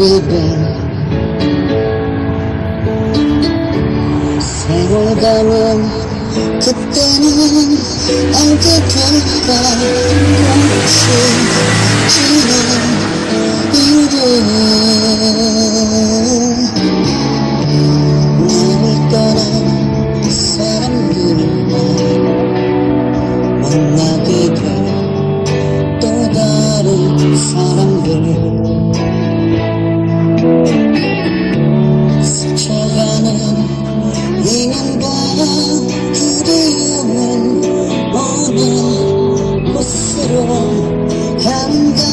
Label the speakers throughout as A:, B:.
A: 무릎에 생각은 그때는 언제부터 꽃이 지는 이유를 사람들 또 다른 사람들 and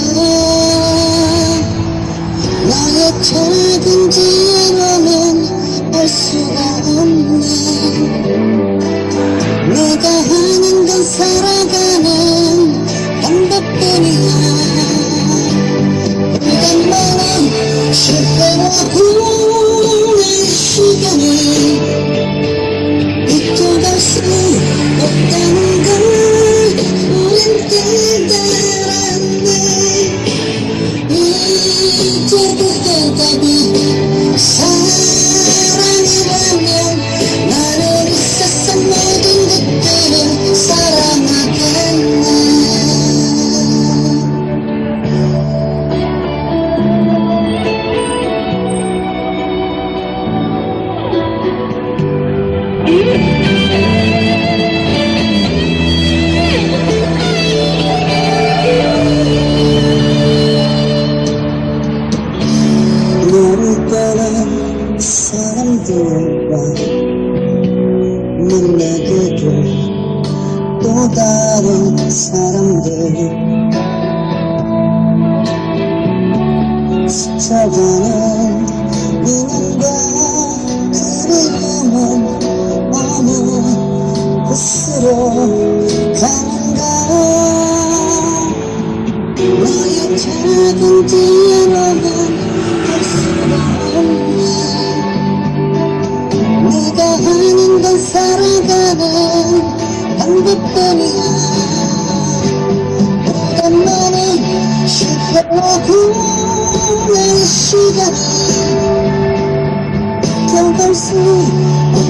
A: 다른 사람들. 스쳐가는 누군가 그리움은 어느 곳으로 가는 我的秘密是何苦让你知道？想告诉你。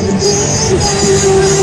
A: Christmas.